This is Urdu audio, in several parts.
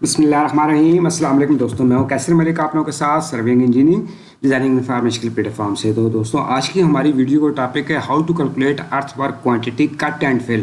بسم اللہ الرحمن الرحیم السلام علیکم دوستوں میں ہوں کیسر ملک آپ لوگوں کے ساتھ serving engineering designing information platform سے تو دوستوں آج کی ہماری ویڈیو کا ٹاپک ہے how to calculate earth work quantity cut and fill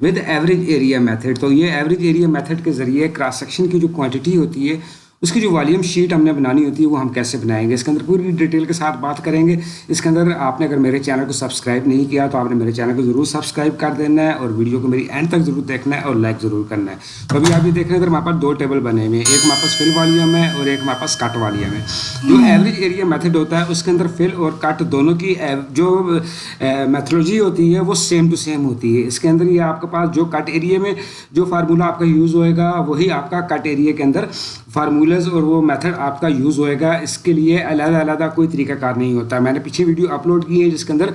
with average area method تو یہ ایوریج ایریا میتھڈ کے ذریعے کراس سیکشن کی جو کوانٹٹی ہوتی ہے اس کی جو والیوم شیٹ ہم نے بنانی ہوتی ہے وہ ہم کیسے بنائیں گے؟ اس کے اندر پوری ڈیٹیل کے ساتھ بات کریں گے۔ اس کے اندر آپ نے اگر میرے چینل کو سبسکرائب نہیں کیا تو آپ نے میرے چینل کو ضرور سبسکرائب کر دینا ہے اور ویڈیو کو میری اینڈ تک ضرور دیکھنا ہے اور لائک ضرور کرنا ہے۔ تو ابھی آپ یہ دیکھ رہے ہیں، ادھر ہمارے پاس دو ٹیبل بنے ہوئے ہیں، ایک ہمارے پاس فل والیوم ہے اور ایک ہمارے پاس کٹ والیوم ہے۔ جو ایوریج ایریا میتھڈ ہوتا ہے، اس کے اندر فل اور کٹ دونوں کی جو میتھولوجی ہوتی ہے وہ سیم ٹو سیم ہوتی ہے۔ اس کے اندر یہ آپ کے پاس جو کٹ ایریا میں جو فارمولا آپ کا یوز ہوئے گا، وہی آپ کا کٹ ایریا کے اندر فارمولاز اور وہ میتھڈ آپ کا یوز ہوئے گا۔ اس کے لیے علیحدہ علیحدہ کوئی طریقہ کار نہیں ہوتا۔ میں نے پیچھے ویڈیو اپلوڈ کی ہے جس کے اندر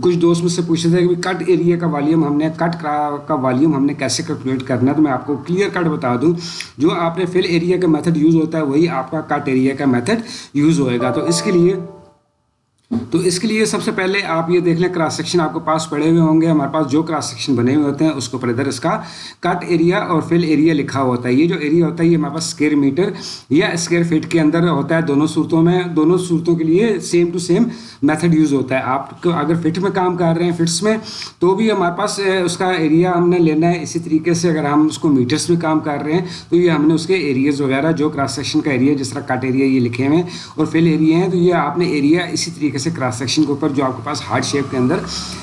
کچھ دوست مجھ سے پوچھتے تھے کہ کٹ ایریا کا والیوم ہم نے کٹ کا والیوم ہم نے کیسے کیلکولیٹ کرنا ہے؟ تو میں آپ کو کلیئر کٹ بتا دوں۔ جو آپ نے فل ایریا کا میتھڈ یوز ہوتا ہے، وہی آپ کا کٹ ایریا کا میتھڈ یوز ہوئے گا۔ تو اس کے لیے تو اس کے لیے سب سے پہلے آپ یہ دیکھ لیں کراس سیکشن آپ کے پاس پڑے ہوئے ہوں گے، ہمارے پاس جو کراس سیکشن بنے ہوئے ہوتے ہیں، اس کے اوپر ادھر اس کا کٹ ایریا اور فل ایریا لکھا ہوا ہوتا ہے۔ یہ جو ایریا ہوتا ہے، یہ ہمارے پاس اسکیئر میٹر یا اسکیئر فٹ کے اندر ہوتا ہے۔ دونوں صورتوں میں، دونوں صورتوں کے لیے same to same method use ہوتا ہے۔ آپ کو اگر فٹ میں کام کر رہے ہیں فٹس میں، تو بھی ہمارے پاس اس کا ایریا ہم نے لینا ہے۔ اسی طریقے سے اگر ہم اس کو میٹرس میں کام کر رہے ہیں، تو یہ ہم نے اس کے ایریاز وغیرہ، جو کراس سیکشن کا ایریا جس طرح کٹ ایریا یہ لکھے ہوئے ہیں اور فل ایریا ہیں، تو یہ آپ نے ایریا اسی طریقے سے کراس سیکشن کے اوپر جو آپ کے پاس ہارڈ شیپ کے اندر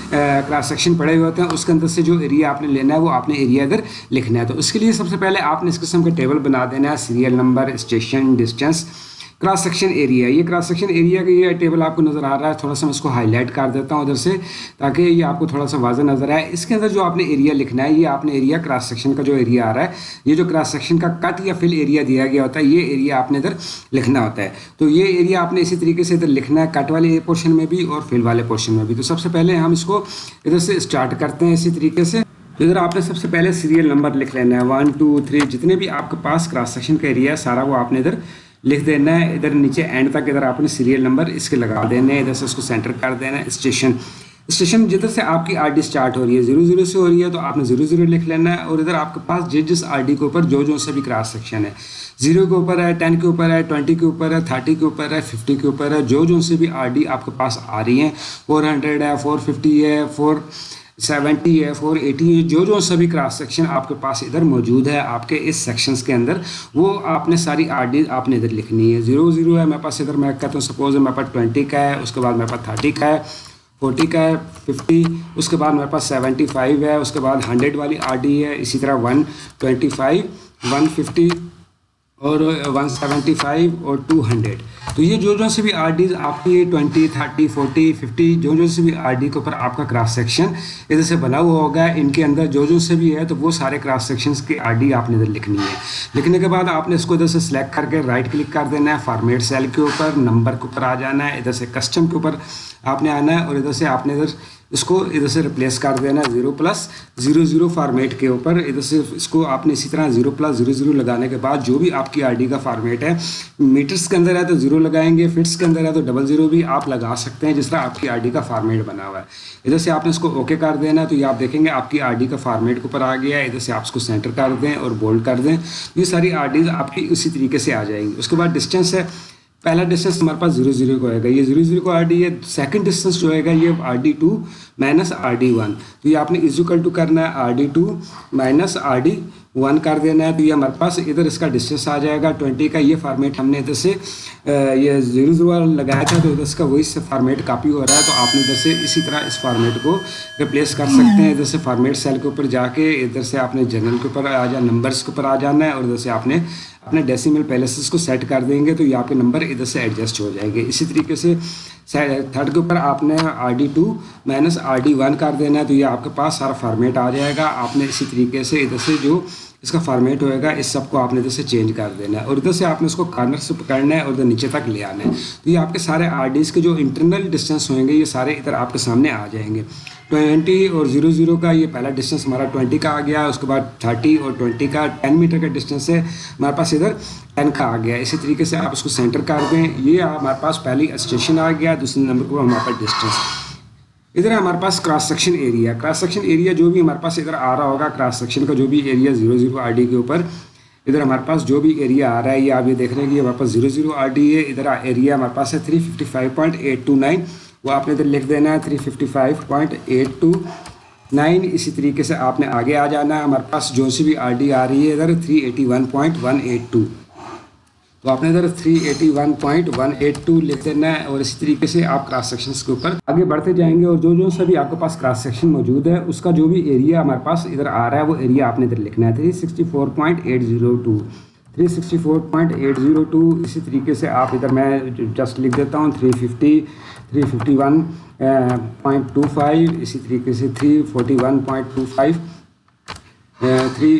کراس سیکشن پڑے ہوئے ہوتے ہیں، اس کے اندر سے جو ایریا آپ نے لینا ہے وہ آپ نے ایریا اگر لکھنا ہے۔ تو اس کے لیے سب سے پہلے آپ نے اس قسم کا ٹیبل بنا دینا ہے serial number station distance cross section area یہ کراس سیکشن ایریا کا یہ ٹیبل آپ کو نظر آ رہا ہے، تھوڑا سا میں اس کو ہائی لائٹ کر دیتا ہوں ادھر سے تاکہ یہ آپ کو تھوڑا سا واضح نظر آئے۔ اس کے اندر جو آپ نے ایریا لکھنا ہے، یہ آپ نے ایریا کراس سیکشن کا جو ایریا آ رہا ہے، یہ جو کراس سیکشن کا کٹ یا فل ایریا دیا گیا ہوتا ہے، یہ ایریا آپ نے ادھر لکھنا ہوتا ہے۔ تو یہ ایریا آپ نے اسی طریقے سے ادھر لکھنا ہے کٹ والے پورشن میں بھی اور فل والے پورشن میں بھی۔ تو سب سے پہلے ہم اس کو ادھر سے اسٹارٹ کرتے ہیں اسی طریقے سے۔ ادھر آپ نے سب سے پہلے سیریل نمبر لکھ لینا ہے۔ ون ٹو تھری جتنے بھی آپ کے پاس کراس سیکشن کا ایریا ہے، سارا وہ آپ نے ادھر لکھ دینا ہے، ادھر نیچے اینڈ تک ادھر آپ نے سیریل نمبر اس کے لگا دینا ہے ادھر سے اس کو سینٹر کر دینا ہے اسٹیشن اسٹیشن جدھر سے آپ کی آر ڈی اسٹارٹ ہو رہی ہے زیرو زیرو سے ہو رہی ہے تو آپ نے زیرو زیرو لکھ لینا ہے اور ادھر آپ کے پاس جس جس آر ڈی کے اوپر جو جو سے بھی کراس سیکشن ہے۔ زیرو کے اوپر ہے ٹین کے اوپر ہے ٹوئنٹی کے اوپر ہے تھرٹی کے اوپر ہے ففٹی کے اوپر ہے، جو جو سے بھی آر ڈی آپ کے پاس آ رہی ہیں فور ہنڈریڈ ہے فور ففٹی ہے فور سیونٹی ہے، فور ایٹی ہے، جو جو سبھی کراس سیکشن آپ کے پاس ادھر موجود ہے، آپ کے اس سیکشنس کے اندر، وہ آپ نے ساری آر ڈی آپ نے ادھر لکھنی ہے۔ زیرو زیرو ہے، میرے پاس ادھر میں کہتا ہوں سپوز ہے میرے پاس ٹوئنٹی کا ہے، اس کے بعد میرے پاس تھرٹی کا ہے، فورٹی کا ہے، ففٹی، اس کے بعد میرے پاس سیونٹی فائیو ہے، اس کے بعد ہنڈریڈ والی آر ڈی ہے، اسی طرح one twenty five, one fifty اور ون سیونٹی فائیو اور ٹو ہنڈریڈ تو یہ جو جو سے بھی آر ڈیز آپ کی ٹوئنٹی تھرٹی فورٹی ففٹی جو جو سے بھی آر ڈی کے اوپر آپ کا کراس سیکشن ادھر سے بنا ہوا ہوگا، ان کے اندر جو جو سے بھی ہے، تو وہ سارے کراس سیکشنس کی آر ڈی آپ نے ادھر لکھنی ہے۔ لکھنے کے بعد آپ نے اس کو ادھر سے سلیکٹ کر کے رائٹ کلک کر دینا ہے فارمیٹ سیل کے اوپر نمبر کے اوپر آ جانا ہے، ادھر سے کسٹم کے اوپر آپ نے آنا ہے اور ادھر سے آپ نے ادھر اس کو ادھر سے ریپلیس کر دینا ہے zero plus zero zero format کے اوپر ادھر سے اس کو آپ نے اسی طرح زیرو پلس زیرو زیرو لگانے کے بعد جو بھی آپ کی آر ڈی کا فارمیٹ ہے میٹرس کے اندر ہے تو زیرو لگائیں گے فٹس کے اندر ہے تو ڈبل زیرو بھی آپ لگا سکتے ہیں جس طرح آپ کی آر ڈی کا فارمیٹ بنا ہوا ہے۔ ادھر سے آپ نے اس کو اوکے کر دینا ہے تو یہ آپ دیکھیں گے آپ کی آر ڈی کا فارمیٹ کے اوپر آ گیا ہے، ادھر سے آپ اس کو سینٹر کر دیں اور بولڈ کر دیں۔ یہ ساری آر ڈیز آپ کی اسی طریقے سے آ جائیں گی۔ اس کے بعد ڈسٹینس ہے پہلا ڈسٹینس ہمارے پاس زیرو زیرو کو آئے گا۔ یہ زیرو زیرو کو آر ڈی ہے سیکنڈ ڈسٹینس جو آئے گا، یہ R D two minus R D one تو یہ آپ نے ایزیکل ٹو کرنا ہے R D two minus R D one کر دینا ہے تو یہ ہمارے پاس ادھر اس کا ڈسٹینس آ جائے گا۔ ٹوئنٹی کا یہ فارمیٹ ہم نے ادھر سے یہ زیرو زیرو لگایا تھا تو ادھر اس کا وہی سے فارمیٹ کاپی ہو رہا ہے تو آپ نے ادھر سے اسی طرح اس فارمیٹ کو ریپلیس کر سکتے ہیں۔ ادھر سے فارمیٹ سیل کے اوپر جا کے ادھر سے آپ نے جنرل کے اوپر آ جا نمبرس کے اوپر آ جانا ہے اور ادھر سے آپ نے اپنے ڈیسیمل پیلسز کو سیٹ کر دیں گے تو یہ آپ کے نمبر ادھر سے ایڈجسٹ ہو جائیں گے۔ اسی طریقے سے تھرڈ کے اوپر آپ نے R D two minus R D one کر دینا ہے تو یہ آپ کے پاس سارا فارمیٹ آ جائے گا آپ نے اسی طریقے سے ادھر سے جو اس کا فارمیٹ ہوئے گا، اس سب کو آپ نے ادھر سے چینج کر دینا ہے اور ادھر سے آپ نے اس کو کارنر سے پکڑنا ہے اور ادھر نیچے تک لے آنا ہے۔ تو یہ آپ کے سارے آر ڈیز کے جو انٹرنل ڈسٹینس ہوئیں گے، یہ سارے ادھر آپ کے سامنے آ جائیں گے۔ ٹوینٹی اور زیرو زیرو کا یہ پہلا ڈسٹینس ہمارا ٹوئنٹی کا آ گیا، اس کے بعد تھرٹی اور ٹوئنٹی کا ٹین میٹر کا ڈسٹینس ہے، ہمارے پاس ادھر ٹین کا آ گیا۔ اسی طریقے سے آپ اس کو سینٹر کر دیں۔ یہ ہمارے پاس پہلی اسٹیشن آ گیا، دوسرے نمبر کو ہمارے پاس ڈسٹینس ادھر ہمارے پاس cross section area cross section area جو بھی ہمارے پاس ادھر آ رہا ہوگا کراس سیکشن کا جو بھی area zero zero R D کے اوپر، ادھر ہمارے پاس جو بھی ایریا آ رہا ہے، یہ آپ یہ دیکھ رہے ہیں کہ ہمارے پاس زیرو زیرو آر ڈی ہے۔ ادھر ایریا ہمارے پاس ہے three fifty five point eight two nine وہ آپ نے ادھر لکھ دینا ہے three fifty five point eight two nine اسی طریقے سے آپ نے آگے آ جانا ہے۔ ہمارے پاس جو سی بھی آر ڈی آ رہی ہے ادھر three eighty one point one eight two تو آپ نے ادھر 381.182 لکھ دینا ہے اور اسی طریقے سے آپ کراس سیکشنز کے اوپر آگے بڑھتے جائیں گے اور جو جو سبھی آپ کے پاس کراس سیکشن موجود ہے، اس کا جو بھی ایریا ہمارے پاس ادھر آ رہا ہے، وہ ایریا آپ نے ادھر لکھنا ہے۔ 364.802 364.802 اسی طریقے سے آپ ادھر میں جسٹ لکھ دیتا ہوں 350 351.25 اسی طریقے سے 341.25 three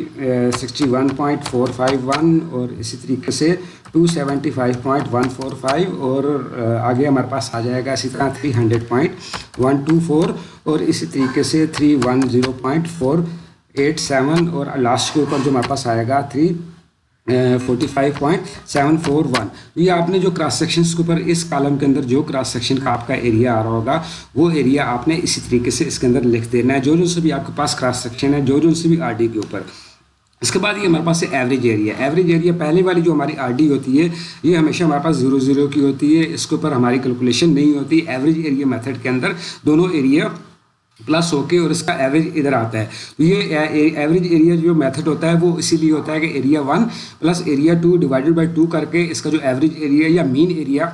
sixty one point four five one اور اسی طریقے سے two seventy five point one four five اور uh, آگے ہمارے پاس آ جائے گا اسی طرح three hundred point one two four اور اسی طریقے سے three one zero point four eight seven اور لاسٹ کے اوپر جو ہمارے پاس آئے گا three forty five point seven four one یہ آپ نے جو کراس سیکشنس کے اوپر اس کالم کے اندر جو کراس سیکشن کا آپ کا ایریا آ رہا ہوگا، وہ ایریا آپ نے اسی طریقے سے اس کے اندر لکھ دینا ہے، جو جو سے بھی آپ کے پاس کراس سیکشن ہے، جو جو سے بھی آر ڈی کے اوپر۔ اس کے بعد یہ ہمارے پاس ایوریج ایریا ایوریج ایریا پہلے والی جو ہماری آر ڈی ہوتی ہے، یہ ہمیشہ ہمارے پاس زیرو زیرو کی ہوتی ہے۔ اس کے اوپر ہماری کیلکولیشن نہیں ہوتی۔ ایوریج ایریا میتھڈ کے اندر دونوں ایریا پلس ہو کے اور اس کا ایوریج ادھر آتا ہے تو یہ ایوریج ایریا جو میتھڈ ہوتا ہے وہ اسی لیے ہوتا ہے کہ area one plus area two divided by two کر کے اس کا جو ایوریج ایریا یا مین ایریا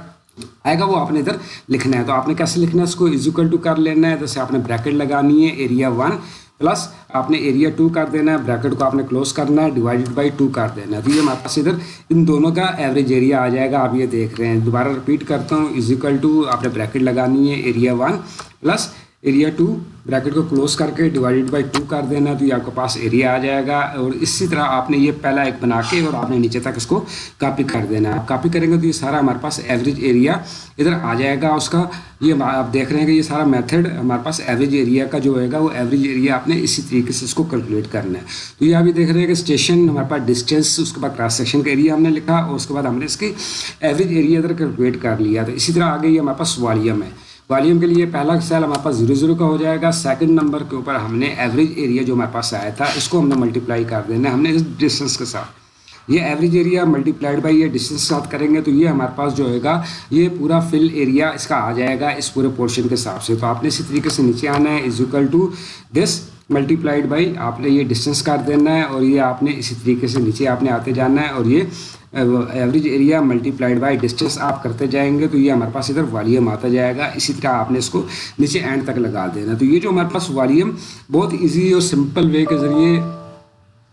آئے گا وہ آپ نے ادھر لکھنا ہے تو آپ نے کیسے لکھنا ہے اس کو ایزیکل ٹو کر لینا ہے جیسے آپ نے بریکٹ لگانی ہے ایریا ون پلس آپ نے ایریا ٹو کر دینا ہے بریکٹ کو آپ نے کلوز کرنا ہے ڈیوائڈیڈ بائی ٹو کر دینا ہے تو یہ ہمارے پاس ادھر ان دونوں کا ایوریج ایریا آ جائے گا آپ یہ دیکھ رہے ہیں دوبارہ رپیٹ کرتا ہوں ایزیکل ٹو آپ نے بریکٹ لگانی ہے area one plus area two bracket کو کلوز کر کے ڈیوائڈیڈ بائی ٹو کر دینا تو یہ آپ کے پاس ایریا آ جائے گا اور اسی طرح آپ نے یہ پہلا ایک بنا کے اور آپ نے نیچے تک اس کو کاپی کر دینا آپ کاپی کریں گے تو یہ سارا ہمارے پاس ایوریج ایریا ادھر آ جائے گا اس کا۔ یہ آپ دیکھ رہے ہیں کہ یہ سارا میتھڈ ہمارے پاس ایوریج ایریا کا جو ہوئے گا وہ ایوریج ایریا آپ نے اسی طریقے سے اس کو کیلکولیٹ کرنا ہے۔ تو یہ ابھی دیکھ رہے ہیں کہ اسٹیشن ہمارے پاس ڈسٹینس اس کے بعد کراس سیکشن کا ایریا ہم نے لکھا اور اس کے بعد ہم نے اس کی ایوریج ایریا ادھر کیلکولیٹ کر لیا۔ تو اسی طرح آگے یہ ہمارے پاس والیوم ہے۔ والیوم کے لیے پہلا سیل ہمارے پاس زیرو زیرو کا ہو جائے گا۔ سیکنڈ نمبر کے اوپر ہم نے ایوریج ایریا جو ہمارے پاس آیا تھا، اس کو ہم نے ملٹیپلائی کر دینا ہم نے اس ڈسٹینس کے ساتھ۔ یہ average area multiplied by یہ ڈسٹینس کے ساتھ کریں گے تو یہ ہمارے پاس جو ہوگا یہ پورا فل ایریا اس کا آ جائے گا اس پورے پورشن کے حساب سے۔ تو آپ نے اسی طریقے سے نیچے آنا ہے۔ Is equal to this multiplied by آپ نے یہ ڈسٹینس کر دینا ہے اور یہ آپ نے اسی طریقے سے نیچے آپ نے آتے جانا ہے اور یہ average area multiplied by distance آپ کرتے جائیں گے تو یہ ہمارے پاس ادھر والیوم آتا جائے گا۔ اسی طرح آپ نے اس کو نیچے اینڈ تک لگا دینا۔ تو یہ جو ہمارے پاس والیوم بہت ایزی اور سمپل وے کے ذریعے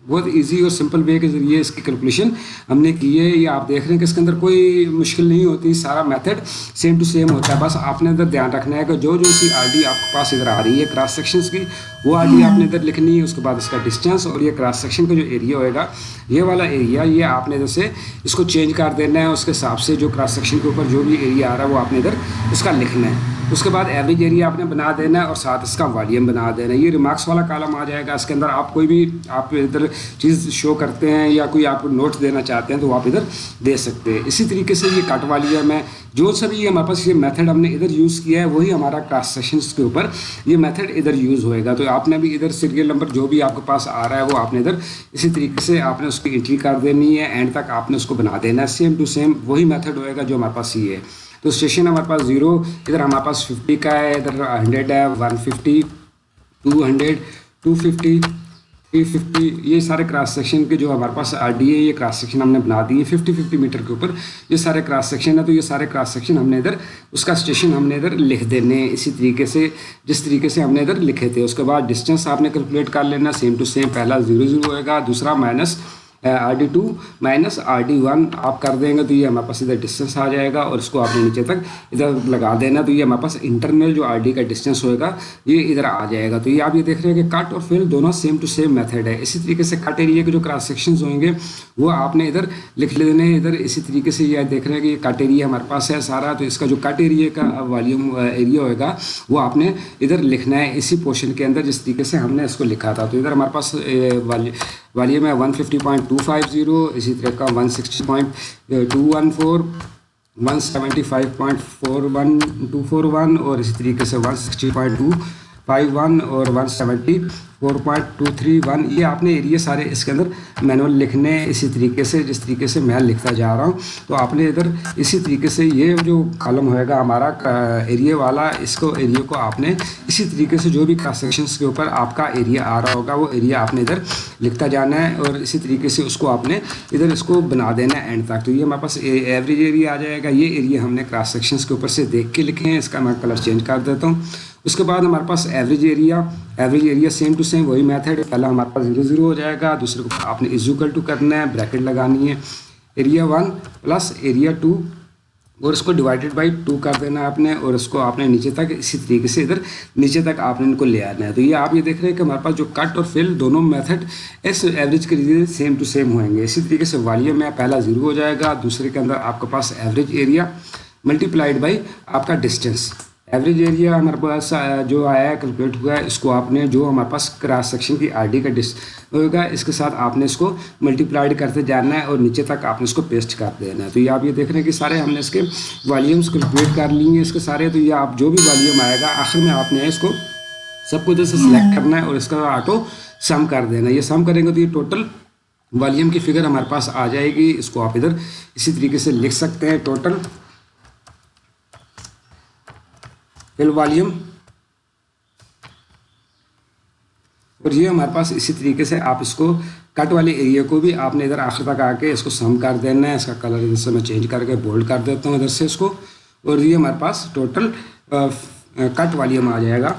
بہت ایزی اور سمپل وے کے ذریعے اس کی کیلکولیشن ہم نے کی ہے۔ یہ آپ دیکھ رہے ہیں کہ اس کے اندر کوئی مشکل نہیں ہوتی، سارا میتھڈ سیم ٹو سیم ہوتا ہے۔ بس آپ نے ادھر دھیان رکھنا ہے کہ جو جو سی آر ڈی آپ کے پاس ادھر آ رہی ہے کراس سیکشنس کی، وہ آر ڈی آپ نے ادھر لکھنی ہے، اس کے بعد اس کا ڈسٹینس اور یہ کراس سیکشن کا جو ایریا ہوئے گا، یہ والا ایریا یہ آپ نے جیسے اس کو چینج کر دینا ہے۔ اس کے حساب سے جو کراس سیکشن کے اوپر جو بھی ایریا آ رہا ہے، وہ آپ نے ادھر اس کا لکھنا ہے۔ اس کے بعد ایوریج ایریا آپ نے بنا دینا ہے اور ساتھ اس کا والیوم بنا دینا ہے۔ یہ ریمارکس والا کالم آ جائے گا۔ اس کے اندر آپ کوئی بھی، آپ ادھر چیز شو کرتے ہیں یا کوئی آپ نوٹس دینا چاہتے ہیں تو آپ ادھر دے سکتے ہیں۔ اسی طریقے سے یہ کٹ والیوم ہے جو سبھی یہ ہمارے پاس یہ میتھڈ ہم نے ادھر یوز کیا ہے، وہی ہمارا کراس سیشنس کے اوپر یہ میتھڈ ادھر یوز ہوئے گا۔ تو آپ نے بھی ادھر سیریل نمبر جو بھی آپ کے پاس آ رہا ہے، وہ آپ نے ادھر اسی طریقے سے آپ نے اس کی انٹری کر دینی ہے۔ اینڈ تک آپ نے اس کو بنا دینا ہے۔ سیم ٹو سیم وہی میتھڈ ہوئے گا جو ہمارے پاس یہ ہے۔ تو اسٹیشن ہمارے پاس زیرو ادھر ہمارے پاس ففٹی کا ہے، ادھر ہنڈریڈ ہے one fifty two hundred two fifty three fifty یہ سارے کراس سیکشن کے جو ہمارے پاس آر ڈی ہے یہ کراس سیکشن ہم نے بنا دی ففٹی ففٹی میٹر کے اوپر۔ یہ سارے کراس سیکشن ہے تو یہ سارے کراس سیکشن ہم نے ادھر، اس کا اسٹیشن ہم نے ادھر لکھ دینے اسی طریقے سے، جس طریقے سے ہم نے ادھر لکھے تھے۔ اس کے بعد ڈسٹینس آپ نے کیلکولیٹ کر لینا سیم ٹو سیم پہلا زیرو زیرو ہوئے گا، دوسرا minus R D two minus R D one آپ کر دیں گے تو یہ ہمارے پاس ادھر ڈسٹینس آ جائے گا اور اس کو آپ نے نیچے تک ادھر لگا دینا تو یہ ہمارے پاس انٹرنل جو آر ڈی کا ڈسٹینس ہوئے گا، یہ ادھر آ جائے گا۔ تو یہ آپ یہ دیکھ رہے ہیں کہ کٹ اور فل دونوں سیم ٹو سیم میتھڈ ہے۔ اسی طریقے سے کٹ ایریا کے جو کراس سیکشنز ہوئیں گے، وہ آپ نے ادھر لکھ لینے ادھر اسی طریقے سے یہ دیکھ رہے ہیں کہ یہ کٹ ایریا ہمارے پاس ہے سارا، تو اس کا جو کٹ ایریا کا والیوم ایریا ہوئے گا، وہ آپ نے ادھر لکھنا ہے۔ اسی پورشن کے اندر جس طریقے سے ہم نے اس کو لکھا تھا، تو ادھر ہمارے پاس والیوم ہے one fifty point two five zero اسی طرح کا one sixty point two one four one seventy five point four one two four one اور اسی طریقے سے one sixty point two five one اور one seventy, four point two three one, یہ آپ نے ایریا سارے اس کے اندر مینول لکھنے اسی طریقے سے، جس طریقے سے میں لکھتا جا رہا ہوں۔ تو آپ نے ادھر اسی طریقے سے یہ جو کالم ہوئے گا ہمارا ایریا والا، اس کو ایریا کو آپ نے اسی طریقے سے جو بھی کراس سیکشنس کے اوپر آپ کا ایریا آ رہا ہوگا، وہ ایریا آپ نے ادھر لکھتا جانا ہے اور اسی طریقے سے اس کو آپ نے ادھر اس کو بنا دینا ہے اینڈ تک۔ تو یہ ہمارے پاس ایوریج ایریا آ جائے گا۔ یہ ایریا ہم نے کراس سیکشنس کے اوپر سے دیکھ کے لکھے ہیں، اس کا میں کلر چینج کر دیتا ہوں۔ اس کے بعد ہمارے پاس average area average area same to same وہی میتھڈ ہے۔ پہلا ہمارے پاس زیرو زیرو ہو جائے گا، دوسرے کو آپ نے ایزوکل ٹو کرنا ہے بریکٹ لگانی ہے۔ Area one plus area two اور اس کو ڈیوائڈیڈ بائی ٹو کر دینا ہے آپ نے اور اس کو آپ نے نیچے تک اسی طریقے سے ادھر نیچے تک آپ نے ان کو لے آنا ہے۔ تو یہ آپ یہ دیکھ رہے ہیں کہ ہمارے پاس جو کٹ اور فل دونوں میتھڈ اس ایوریج کے لیے سیم ٹو سیم ہوئیں گے۔ اسی طریقے سے والیوم میں پہلا زیرو ہو جائے گا، دوسرے کے اندر آپ کے پاس average area multiplied by آپ کا ڈسٹینس ایوریج ایریا ہمارے پاس جو آیا ہے کیلکولیٹ ہوا ہے، اس کو آپ نے جو ہمارے پاس کراس سیکشن کی آر ڈی کا ڈس ہوگا، اس کے ساتھ آپ نے اس کو ملٹی پلائڈ کرتے جانا ہے اور نیچے تک آپ نے اس کو پیسٹ کر دینا ہے۔ تو یہ آپ یہ دیکھ رہے ہیں کہ سارے ہم نے اس کے والیومس کیلکولیٹ کر لی ہیں اس کے سارے۔ تو یہ آپ جو بھی والیوم آئے گا، آخر میں آپ نے اس کو سب کو ادھر سے سلیکٹ کرنا ہے اور اس کا آٹو سم کر دینا ہے۔ یہ سم کریں گے تو یہ ٹوٹل والیوم کی فگر ہمارے پاس آ جائے گی۔ اس کو آپ ادھر اسی طریقے سے لکھ سکتے ہیں ٹوٹل فل والیوم اور یہ ہمارے پاس اسی طریقے سے آپ اس کو کٹ والے ایریا کو بھی آپ نے ادھر آخر تک آ کے اس کو سم کر دینا ہے۔ اس کا کلر ادھر سے میں چینج کر کے بولڈ کر دیتا ہوں ادھر سے اس کو۔ اور یہ ہمارے پاس ٹوٹل کٹ والیوم آ جائے گا۔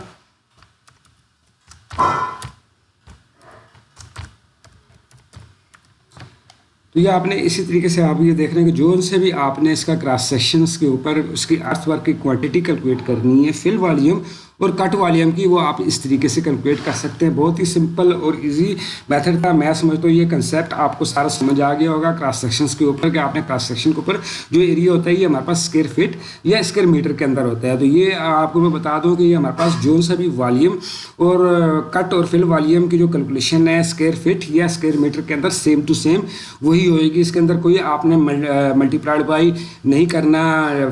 تو یہ آپ نے اسی طریقے سے آپ یہ دیکھ رہے ہیں کہ جو سے بھی آپ نے اس کا کراس سیکشنس کے اوپر اس کی ارتھ ورک کی کوانٹٹی کیلکولیٹ کرنی ہے فل والیوم اور کٹ والیوم کی وہ آپ اس طریقے سے کیلکولیٹ کر سکتے ہیں۔ بہت ہی سمپل اور ایزی میتھڈ تھا۔ میں سمجھتا ہوں یہ کنسیپٹ آپ کو سارا سمجھ آ گیا ہوگا کراس سیکشنس کے اوپر کہ آپ نے کراس سیکشن کے اوپر جو ایریا ہوتا ہے یہ ہمارے پاس اسکیئر فٹ یا اسکیئر میٹر کے اندر ہوتا ہے۔ تو یہ آپ کو میں بتا دوں کہ یہ ہمارے پاس جو سا بھی والیوم اور کٹ اور فل والیوم کی جو کیلکولیشن ہے اسکیئر فٹ یا اسکیئر میٹر کے اندر سیم ٹو سیم وہی ہوئے گی۔ اس کے اندر کوئی آپ نے ملٹی پلائڈ بائی نہیں کرنا۔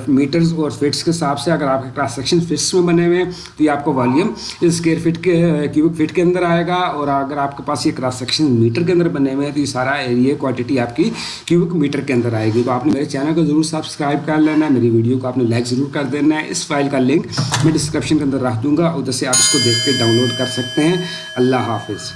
میٹرز اور فٹس کے حساب سے اگر آپ کے کراس سیکشن فٹس میں بنے ہوئے ہیں تو یہ آپ کو والیوم اسکیئر فٹ کے کیوبک فٹ کے اندر آئے گا اور اگر آپ کے پاس یہ کراس سیکشن میٹر کے اندر بنے ہوئے ہیں تو یہ سارا ایریا کوانٹٹی آپ کی کیوبک میٹر کے اندر آئے گی۔ تو آپ نے میرے چینل کو ضرور سبسکرائب کر لینا ہے، میری ویڈیو کو آپ نے لائک ضرور کر دینا ہے۔ اس فائل کا لنک میں ڈسکرپشن کے اندر رکھ دوں گا ادھر سے آپ اس کو دیکھ کے ڈاؤن لوڈ کر سکتے ہیں۔ اللہ حافظ۔